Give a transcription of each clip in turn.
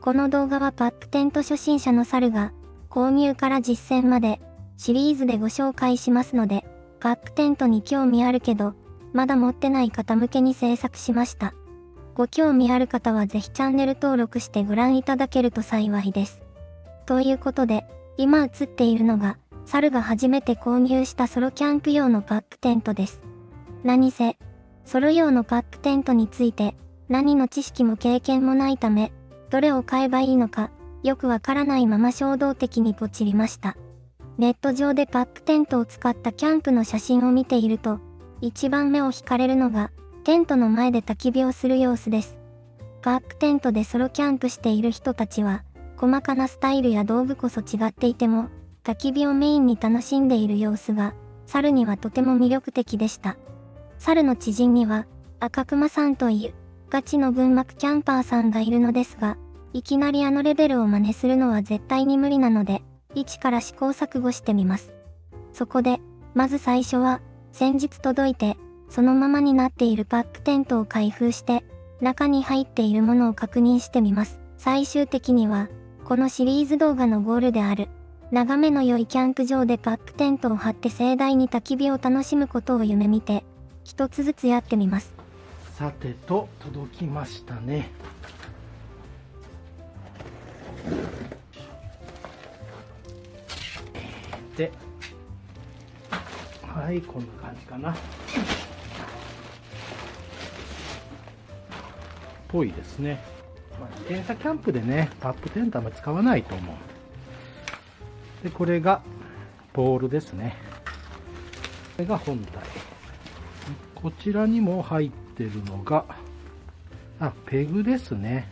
この動画はパップテント初心者の猿が、購入から実践まで、シリーズでご紹介しますので、パップテントに興味あるけど、まだ持ってない方向けに制作しました。ご興味ある方はぜひチャンネル登録してご覧いただけると幸いです。ということで、今映っているのが、猿が初めて購入したソロキャンプ用のパップテントです。何せ、ソロ用のパップテントについて、何の知識も経験もないため、どれを買えばいいのか、よくわからないまま衝動的にポチりました。ネット上でパックテントを使ったキャンプの写真を見ていると、一番目を惹かれるのが、テントの前で焚き火をする様子です。パックテントでソロキャンプしている人たちは、細かなスタイルや道具こそ違っていても、焚き火をメインに楽しんでいる様子が、猿にはとても魅力的でした。猿の知人には、赤熊さんという、ガチの群幕キャンパーさんがいるのですが、いきなりあのレベルを真似するのは絶対に無理なので、一から試行錯誤してみます。そこで、まず最初は、先日届いて、そのままになっているパックテントを開封して、中に入っているものを確認してみます。最終的には、このシリーズ動画のゴールである、眺めの良いキャンプ場でパックテントを張って盛大に焚き火を楽しむことを夢見て、一つずつやってみます。さてと届きましたね。ではいこんな感じかな。ぽいですね、まあ、自転車キャンプでねタップテントは使わないと思う。でこれがポールですね。これが本体。こちらにも入ってってるのが、あ、ペグですね。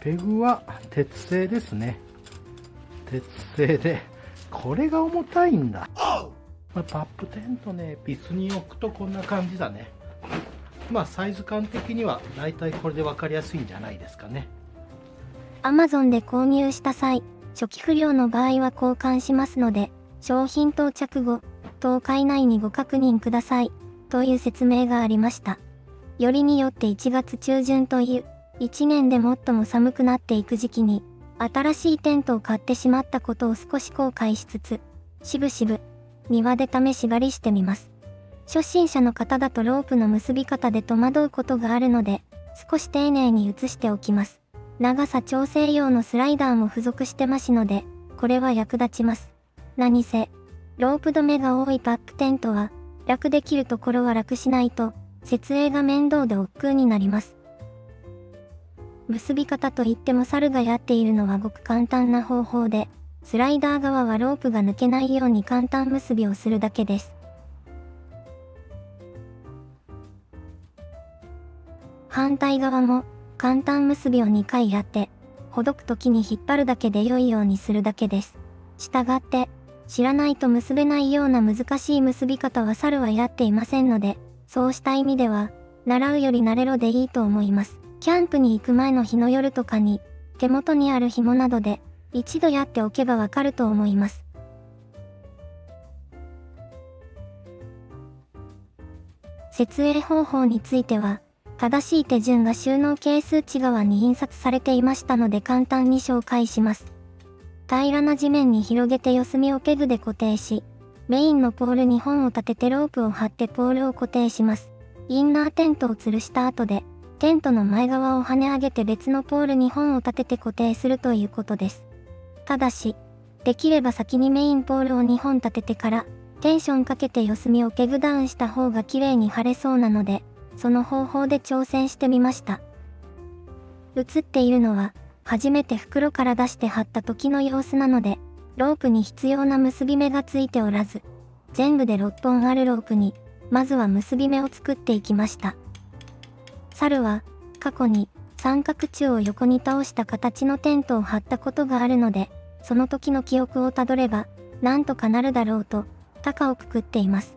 ペグは鉄製ですね。鉄製で、これが重たいんだ。まあ、パップテントね、ビスに置くとこんな感じだね。まあ、サイズ感的には、だいたいこれで分かりやすいんじゃないですかね。Amazon で購入した際、初期不良の場合は交換しますので、商品到着後、10日以内にご確認ください。という説明がありました。よりによって1月中旬という、1年で最も寒くなっていく時期に、新しいテントを買ってしまったことを少し後悔しつつ、しぶしぶ、庭で試し狩りしてみます。初心者の方だとロープの結び方で戸惑うことがあるので、少し丁寧に移しておきます。長さ調整用のスライダーも付属してますので、これは役立ちます。何せ、ロープ止めが多いパックテントは、楽できるところは楽しないと、設営が面倒で億劫になります。結び方といっても猿がやっているのはごく簡単な方法で、スライダー側はロープが抜けないように簡単結びをするだけです。反対側も簡単結びを2回やって、ほどく時に引っ張るだけで良いようにするだけです。したがって、知らないと結べないような難しい結び方は猿はやっていませんので、そうした意味では、習うより慣れろでいいと思います。キャンプに行く前の日の夜とかに、手元にある紐などで、一度やっておけばわかると思います。設営方法については、正しい手順が収納係数値側に印刷されていましたので簡単に紹介します。平らな地面に広げて四隅をペグで固定し、メインのポール2本を立ててロープを張ってポールを固定します。インナーテントを吊るした後で、テントの前側を跳ね上げて別のポール2本を立てて固定するということです。ただし、できれば先にメインポールを2本立ててから、テンションかけて四隅をペグダウンした方が綺麗に貼れそうなので、その方法で挑戦してみました。映っているのは、初めて袋から出して貼った時の様子なので、ロープに必要な結び目がついておらず、全部で6本あるロープに、まずは結び目を作っていきました。猿は、過去に三角柱を横に倒した形のテントを張ったことがあるので、その時の記憶をたどれば、なんとかなるだろうと、高をくくっています。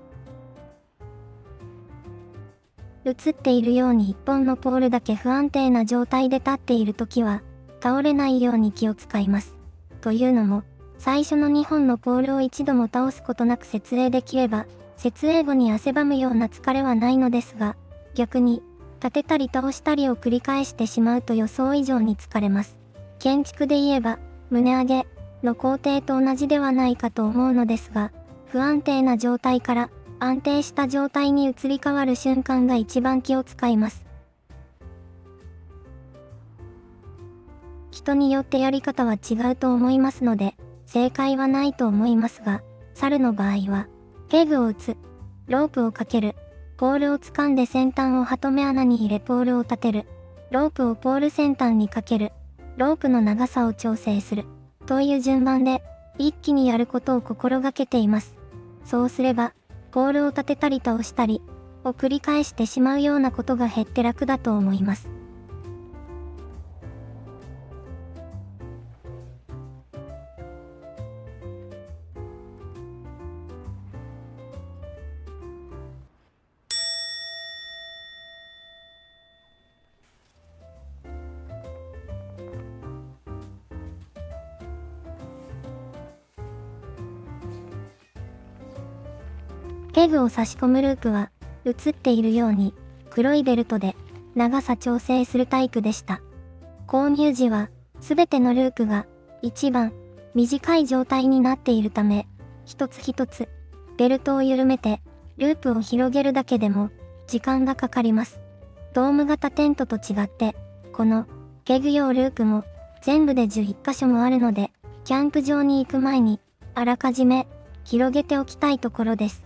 映っているように一本のポールだけ不安定な状態で立っている時は、倒れないように気を使います。というのも、最初の2本のポールを一度も倒すことなく設営できれば、設営後に汗ばむような疲れはないのですが、逆に、立てたり倒したりを繰り返してしまうと予想以上に疲れます。建築で言えば、胸上げの工程と同じではないかと思うのですが、不安定な状態から安定した状態に移り変わる瞬間が一番気を使います。人によってやり方は違うと思いますので、正解はないと思いますが、猿の場合は、ペグを打つ、ロープをかける、ポールを掴んで先端をハトメ穴に入れポールを立てる、ロープをポール先端にかける、ロープの長さを調整する、という順番で、一気にやることを心がけています。そうすれば、ポールを立てたり倒したり、を繰り返してしまうようなことが減って楽だと思います。ペグを差し込むループは、映っているように、黒いベルトで長さ調整するタイプでした。購入時は、すべてのループが一番短い状態になっているため、一つ一つベルトを緩めてループを広げるだけでも時間がかかります。ドーム型テントと違って、このペグ用ループも全部で11箇所もあるので、キャンプ場に行く前にあらかじめ広げておきたいところです。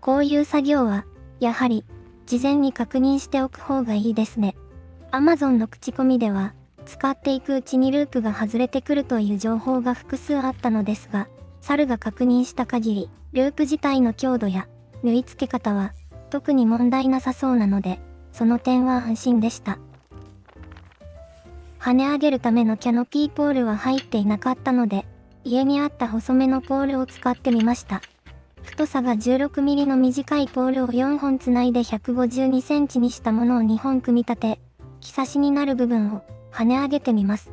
こういう作業は、やはり、事前に確認しておく方がいいですね。Amazon の口コミでは、使っていくうちにループが外れてくるという情報が複数あったのですが、猿が確認した限り、ループ自体の強度や縫い付け方は特に問題なさそうなので、その点は安心でした。跳ね上げるためのキャノピーポールは入っていなかったので、家にあった細めのポールを使ってみました。太さが 16mm の短いポールを4本つないで 152cm にしたものを2本組み立て、木差しになる部分を跳ね上げてみます。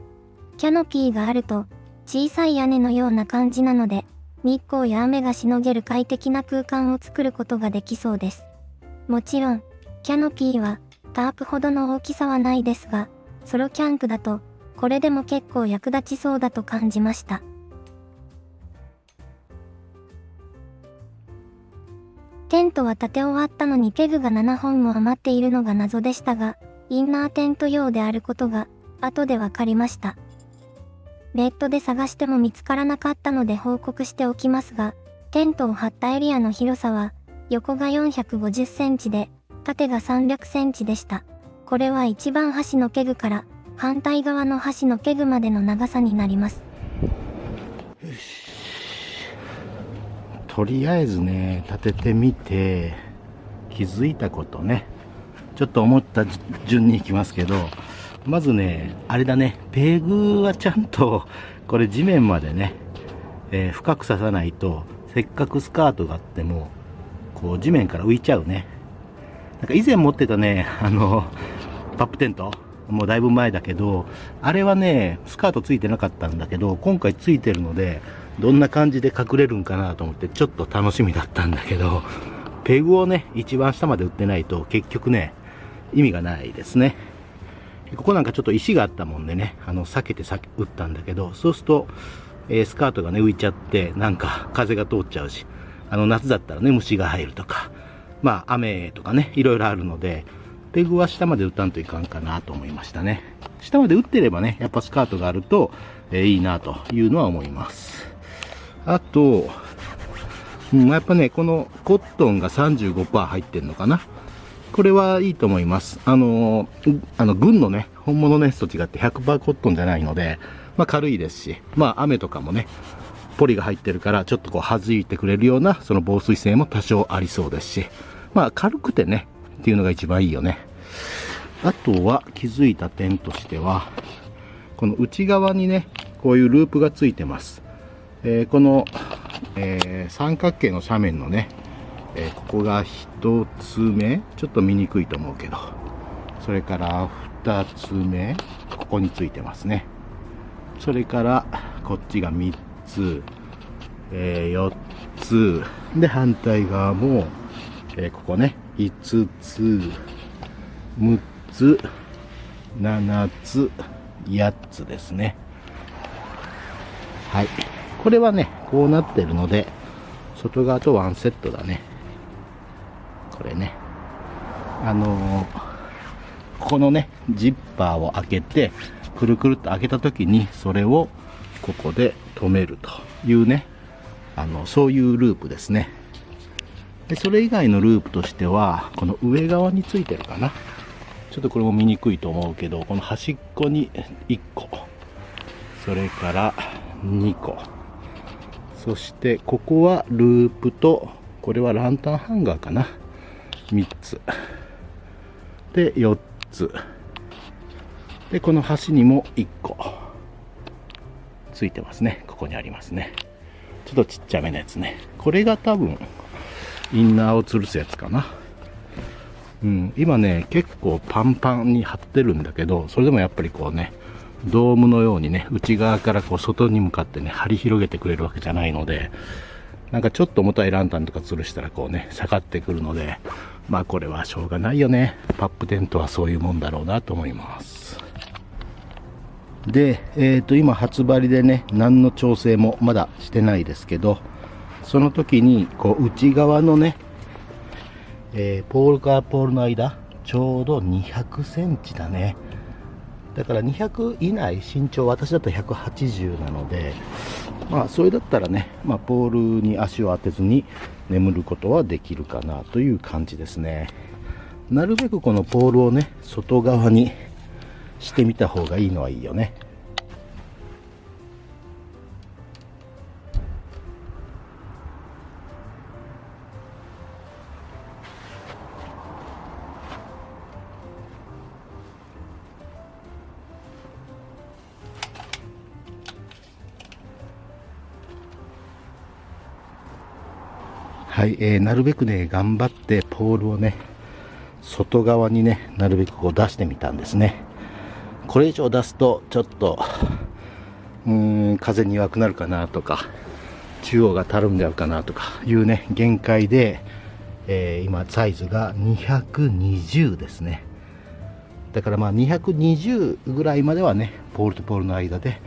キャノピーがあると小さい屋根のような感じなので、日光や雨がしのげる快適な空間を作ることができそうです。もちろん、キャノピーはタープほどの大きさはないですが、ソロキャンプだとこれでも結構役立ちそうだと感じました。テントは建て終わったのにペグが7本も余っているのが謎でしたが、インナーテント用であることが後で分かりました。ネットで探しても見つからなかったので報告しておきますが、テントを張ったエリアの広さは、横が450センチで、縦が300センチでした。これは一番端のペグから反対側の端のペグまでの長さになります。とりあえずね、立ててみて、気づいたことね、ちょっと思った順に行きますけど、まずね、あれだね、ペグはちゃんと、これ地面までね、えー、深く刺さないと、せっかくスカートがあっても、こう地面から浮いちゃうね。なんか以前持ってたね、あの、パップテント、もうだいぶ前だけど、あれはね、スカートついてなかったんだけど、今回ついてるので、どんな感じで隠れるんかなと思ってちょっと楽しみだったんだけど、ペグをね、一番下まで売ってないと結局ね、意味がないですね。ここなんかちょっと石があったもんでね、あの、避けて打ったんだけど、そうすると、え、スカートがね、浮いちゃって、なんか風が通っちゃうし、あの、夏だったらね、虫が入るとか、まあ、雨とかね、いろいろあるので、ペグは下まで打たんといかんかなと思いましたね。下まで打ってればね、やっぱスカートがあると、えー、いいなというのは思います。あと、うん、やっぱね、このコットンが35%入ってんのかな。これはいいと思います。あの、あの、軍のね、本物のやつと違って100%コットンじゃないので、まあ軽いですし、まあ雨とかもね、ポリが入ってるから、ちょっとこう弾いてくれるような、その防水性も多少ありそうですし、まあ軽くてね、っていうのが一番いいよね。あとは気づいた点としては、この内側にね、こういうループがついてます。えー、この、えー、三角形の斜面のね、えー、ここが1つ目ちょっと見にくいと思うけどそれから2つ目ここについてますねそれからこっちが3つ、え4つで反対側も、えここね5つ6つ、7つ、8つですね。はい。これはね、こうなってるので、外側とワンセットだね。これね。あのー、ここのね、ジッパーを開けて、くるくるっと開けた時に、それをここで止めるというね、あの、そういうループですね。で、それ以外のループとしては、この上側についてるかな。ちょっとこれも見にくいと思うけど、この端っこに1個、それから2個、そしてここはループと、これはランタンハンガーかな。3つ。で、4つ。で、この端にも1個。ついてますね。ここにありますね。ちょっとちっちゃめのやつね。これが多分、インナーを吊るすやつかな。うん、今ね、結構パンパンに張ってるんだけど、それでもやっぱりこうね、ドームのようにね、内側からこう外に向かってね、張り広げてくれるわけじゃないので、なんかちょっと重たいランタンとか吊るしたらこうね、下がってくるので、まあこれはしょうがないよね。パップテントはそういうもんだろうなと思います。で、え、ー、と今初張りでね、何の調整もまだしてないですけど、その時にこう内側のね、えー、ポールからポールの間、ちょうど200センチだね。だから200以内身長私だと180なのでまあそれだったらね、まあ、ポールに足を当てずに眠ることはできるかなという感じですね。なるべくこのポールをね外側にしてみた方がいいのはいいよね。はい、えー、なるべくね、頑張ってポールをね、外側にね、なるべくこう出してみたんですね。これ以上出すと、ちょっと、うーん、風に弱くなるかなとか、中央がたるんじゃうかなとかいうね、限界で、えー、今、サイズが220ですね。だからまあ220ぐらいまではね、ポールとポールの間で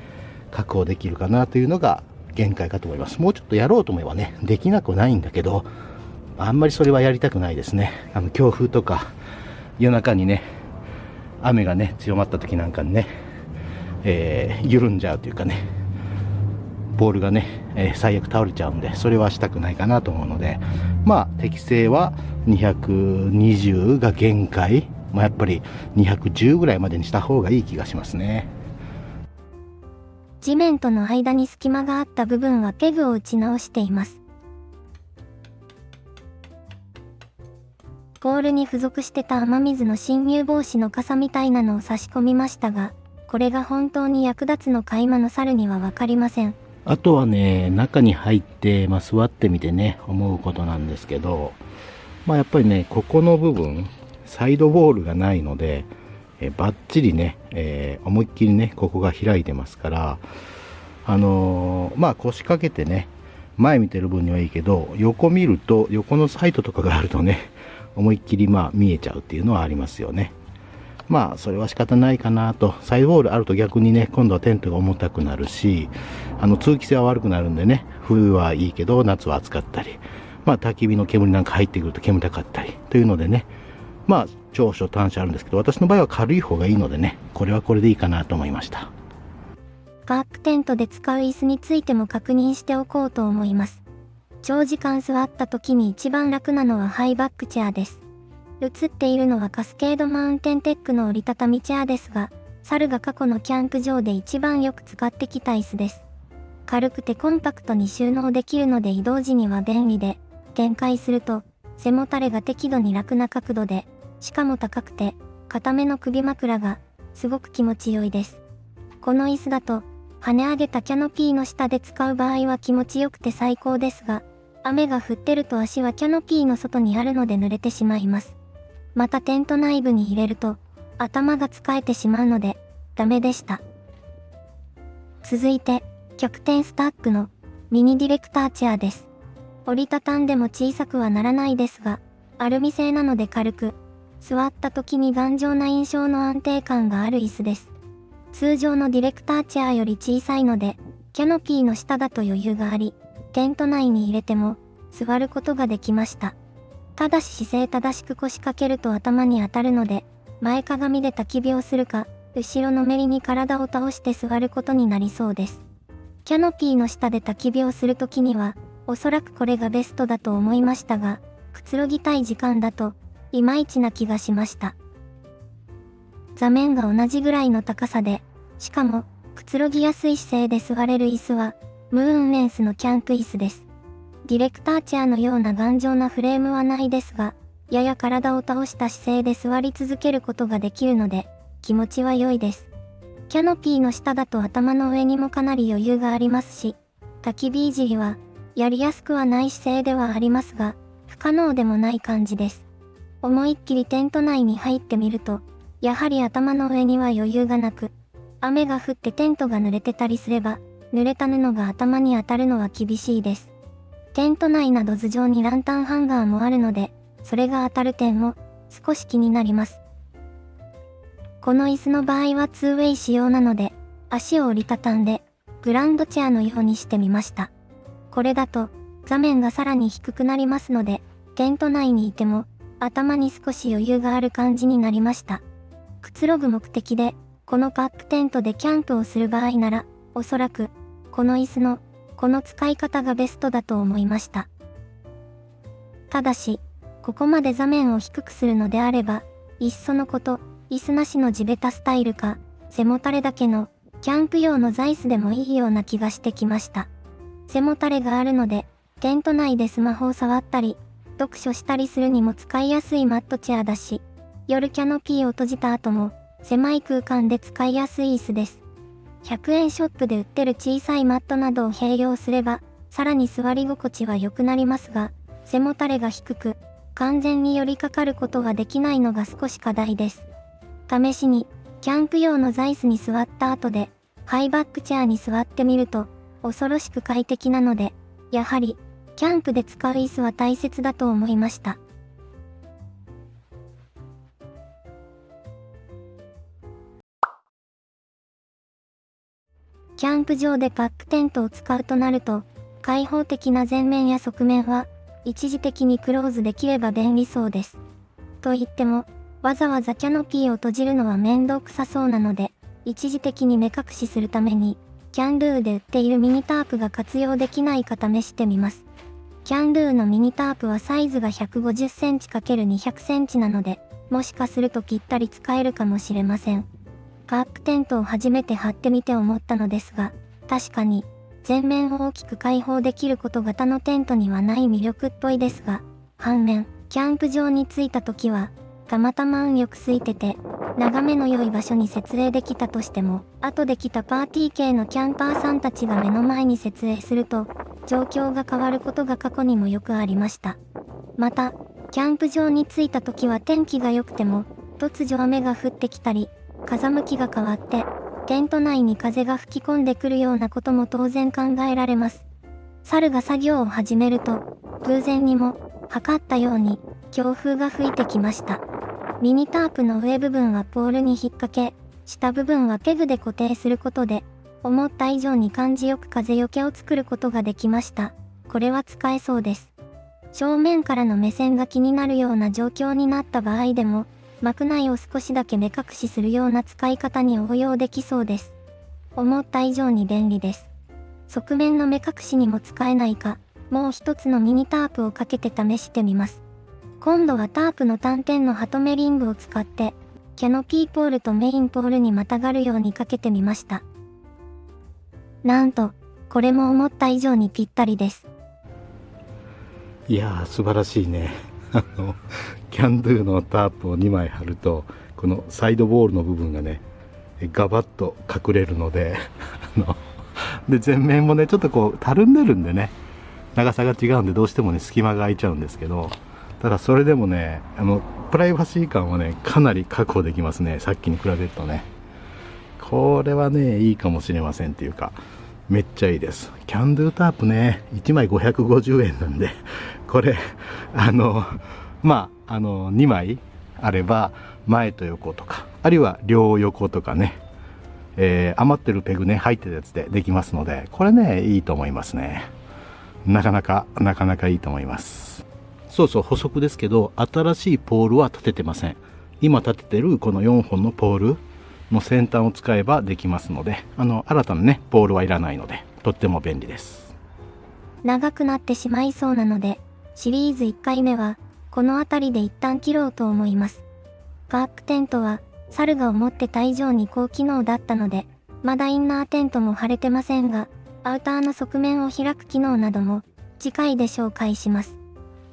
確保できるかなというのが限界かと思います。もうちょっとやろうと思えばね、できなくないんだけど、あんまりそれはやりたくないですね。あの、強風とか、夜中にね、雨がね、強まった時なんかにね、えー、緩んじゃうというかね、ボールがね、えー、最悪倒れちゃうんで、それはしたくないかなと思うので、まあ、適正は220が限界、まあ、やっぱり210ぐらいまでにした方がいい気がしますね。地面との間に隙間があった部分はペグを打ち直しています。ポールに付属してた雨水の侵入防止の傘みたいなのを差し込みましたが、これが本当に役立つのか今の猿にはわかりません。あとはね、中に入って、まあ、座ってみてね、思うことなんですけど、まあやっぱりね、ここの部分、サイドボールがないので、えバッチリね、えー、思いっきりね、ここが開いてますから、あのー、まあ腰掛けてね、前見てる分にはいいけど、横見ると、横のサイトとかがあるとね、思いっきりまあ見えちゃうっていうのはありますよね。まあ、それは仕方ないかなと。サイドボールあると逆にね、今度はテントが重たくなるし、あの、通気性は悪くなるんでね、冬はいいけど、夏は暑かったり、まあ、焚き火の煙なんか入ってくると煙たかったり、というのでね、まあ、長所短所あるんですけど、私の場合は軽い方がいいのでね、これはこれでいいかなと思いました。バックテントで使う椅子についても確認しておこうと思います。長時間座った時に一番楽なのはハイバックチェアです。映っているのはカスケードマウンテンテックの折りたたみチェアですが、猿が過去のキャンプ場で一番よく使ってきた椅子です。軽くてコンパクトに収納できるので移動時には便利で、展開すると背もたれが適度に楽な角度でしかも高くて、固めの首枕が、すごく気持ち良いです。この椅子だと、跳ね上げたキャノピーの下で使う場合は気持ちよくて最高ですが、雨が降ってると足はキャノピーの外にあるので濡れてしまいます。またテント内部に入れると、頭が使えてしまうので、ダメでした。続いて、極点スタックのミニディレクターチェアです。折りたたんでも小さくはならないですが、アルミ製なので軽く、座った時に頑丈な印象の安定感がある椅子です。通常のディレクターチェアより小さいので、キャノピーの下だと余裕があり、テント内に入れても座ることができました。ただし姿勢正しく腰掛けると頭に当たるので、前かがみで焚き火をするか、後ろのめりに体を倒して座ることになりそうです。キャノピーの下で焚き火をするときには、おそらくこれがベストだと思いましたが、くつろぎたい時間だと、いまいちな気がしました。座面が同じぐらいの高さで、しかも、くつろぎやすい姿勢で座れる椅子は、ムーンレンスのキャンプ椅子です。ディレクターチェアのような頑丈なフレームはないですが、やや体を倒した姿勢で座り続けることができるので、気持ちは良いです。キャノピーの下だと頭の上にもかなり余裕がありますし、焚き火いじりは、やりやすくはない姿勢ではありますが、不可能でもない感じです。思いっきりテント内に入ってみると、やはり頭の上には余裕がなく、雨が降ってテントが濡れてたりすれば、濡れた布が頭に当たるのは厳しいです。テント内など頭上にランタンハンガーもあるので、それが当たる点も少し気になります。この椅子の場合は 2way 仕様なので、足を折りたたんで、グランドチェアのようにしてみました。これだと、座面がさらに低くなりますので、テント内にいても、頭に少し余裕がある感じになりました。くつろぐ目的で、このカップテントでキャンプをする場合なら、おそらく、この椅子の、この使い方がベストだと思いました。ただし、ここまで座面を低くするのであれば、いっそのこと、椅子なしの地べたスタイルか、背もたれだけの、キャンプ用の座椅子でもいいような気がしてきました。背もたれがあるので、テント内でスマホを触ったり、読書したりするにも使いやすいマットチェアだし、夜キャノピーを閉じた後も、狭い空間で使いやすい椅子です。100円ショップで売ってる小さいマットなどを併用すれば、さらに座り心地は良くなりますが、背もたれが低く、完全に寄りかかることができないのが少し課題です。試しに、キャンプ用の座椅子に座った後で、ハイバックチェアに座ってみると、恐ろしく快適なので、やはり、キャンプで使う椅子は大切だと思いました。キャンプ場でバックテントを使うとなると、開放的な前面や側面は、一時的にクローズできれば便利そうです。と言っても、わざわざキャノピーを閉じるのは面倒くさそうなので、一時的に目隠しするために、キャンドゥで売っているミニタープが活用できないか試してみます。キャンドゥのミニタープはサイズが150センチ ×200 センチなので、もしかするとぴったり使えるかもしれません。カープテントを初めて貼ってみて思ったのですが、確かに、全面を大きく開放できること型のテントにはない魅力っぽいですが、反面、キャンプ場に着いた時は、たまたま運よく空いてて、眺めの良い場所に設営できたとしても、後で来たパーティー系のキャンパーさんたちが目の前に設営すると、状況が変わることが過去にもよくありました。また、キャンプ場に着いた時は天気が良くても、突如雨が降ってきたり、風向きが変わって、テント内に風が吹き込んでくるようなことも当然考えられます。猿が作業を始めると、偶然にも、測ったように、強風が吹いてきました。ミニタープの上部分はポールに引っ掛け、下部分はペグで固定することで、思った以上に感じよく風よけを作ることができました。これは使えそうです。正面からの目線が気になるような状況になった場合でも、膜内を少しだけ目隠しするような使い方に応用できそうです。思った以上に便利です。側面の目隠しにも使えないか、もう一つのミニタープをかけて試してみます。今度はタープの単点のハトメリングを使って、キャノピーポールとメインポールにまたがるようにかけてみました。なんと、これも思った以上にぴったりです。いやー、素晴らしいね。あの、キャンドゥのタープを2枚貼るとこのサイドボールの部分がねガバッと隠れるので あので前面もねちょっとこうたるんでるんでね長さが違うんでどうしてもね隙間が空いちゃうんですけどただそれでもねあのプライバシー感はねかなり確保できますねさっきに比べるとねこれはねいいかもしれませんっていうかめっちゃいいです。キャンドゥタープね1枚550円なんで これあのまああの2枚あれば前と横とかあるいは両横とかね、えー、余ってるペグね入ってるやつでできますのでこれねいいと思いますね。なかなかなかなかいいと思います。そうそう補足ですけど新しいポールは立ててません。今立ててるこの4本のポールの先端を使えばできますのであの新たなねポールはいらないのでとっても便利です。長くなってしまいそうなのでシリーズ1回目はこの辺りで一旦切ろうと思います。ガークテントは猿が思ってた以上に高機能だったのでまだインナーテントも貼れてませんがアウターの側面を開く機能なども次回で紹介します。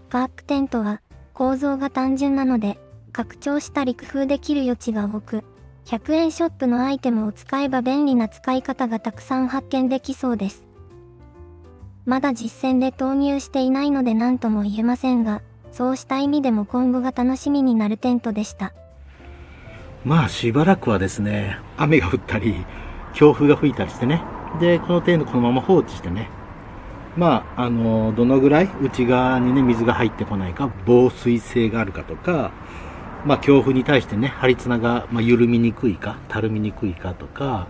ガークテントは構造が単純なので拡張したり工夫できる余地が多く100円ショップのアイテムを使えば便利な使い方がたくさん発見できそうです。まだ実戦で投入していないので何とも言えませんが、そうした意味でも今後が楽しみになるテントでした。まあしばらくはですね、雨が降ったり、強風が吹いたりしてね、で、このテントこのまま放置してね、まあ、あの、どのぐらい内側にね、水が入ってこないか、防水性があるかとか、まあ、強風に対してね、張り綱が、ま緩みにくいか、たるみにくいかとか、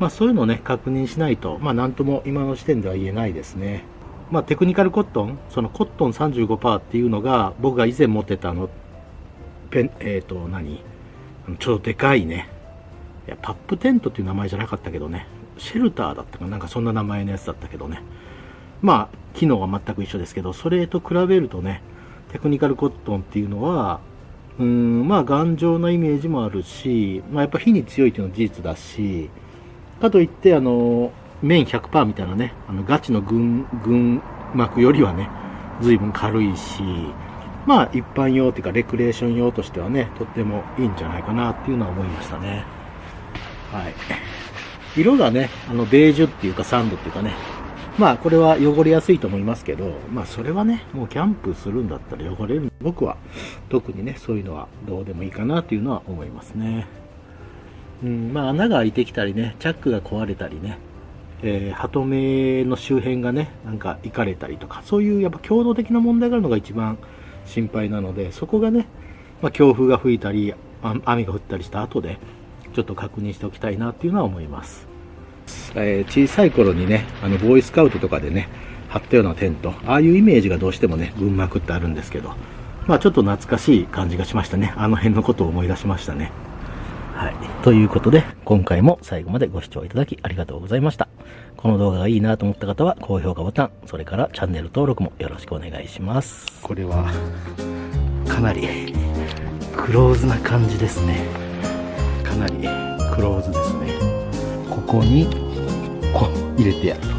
まあ、そういうのをね、確認しないと、まあ、なんとも今の時点では言えないですね。まあ、テクニカルコットン、そのコットン35%っていうのが、僕が以前持ってたあの、ペン、えっ、ー、と、何ちょっとでかいね。いや、パップテントっていう名前じゃなかったけどね、シェルターだったかなんかそんな名前のやつだったけどね。まあ、機能は全く一緒ですけど、それと比べるとね、テクニカルコットンっていうのは、うん、まあ頑丈なイメージもあるし、まあやっぱ火に強いっていうのは事実だし、かといって、あの、綿100%みたいなね、あのガチの軍、軍膜よりはね、随分軽いし、まあ一般用っていうかレクレーション用としてはね、とってもいいんじゃないかなっていうのは思いましたね。はい。色がね、あのベージュっていうかサンドっていうかね、まあこれは汚れやすいと思いますけど、まあそれはね、もうキャンプするんだったら汚れる。僕は特にね、そういうのはどうでもいいかなっていうのは思いますね。うん、まあ穴が開いてきたりね、チャックが壊れたりね、えー、鳩目の周辺がね、なんかいかれたりとか、そういうやっぱ強度的な問題があるのが一番心配なので、そこがね、まあ、強風が吹いたり、雨が降ったりした後で、ちょっと確認しておきたいなっていうのは思います。えー、小さい頃にね、あの、ボーイスカウトとかでね、貼ったようなテント、ああいうイメージがどうしてもね、群幕ってあるんですけど、まあちょっと懐かしい感じがしましたね。あの辺のことを思い出しましたね。はい。ということで、今回も最後までご視聴いただきありがとうございました。この動画がいいなと思った方は、高評価ボタン、それからチャンネル登録もよろしくお願いします。これは、かなり、クローズな感じですね。かなり、クローズですね。ここにこう入れてやると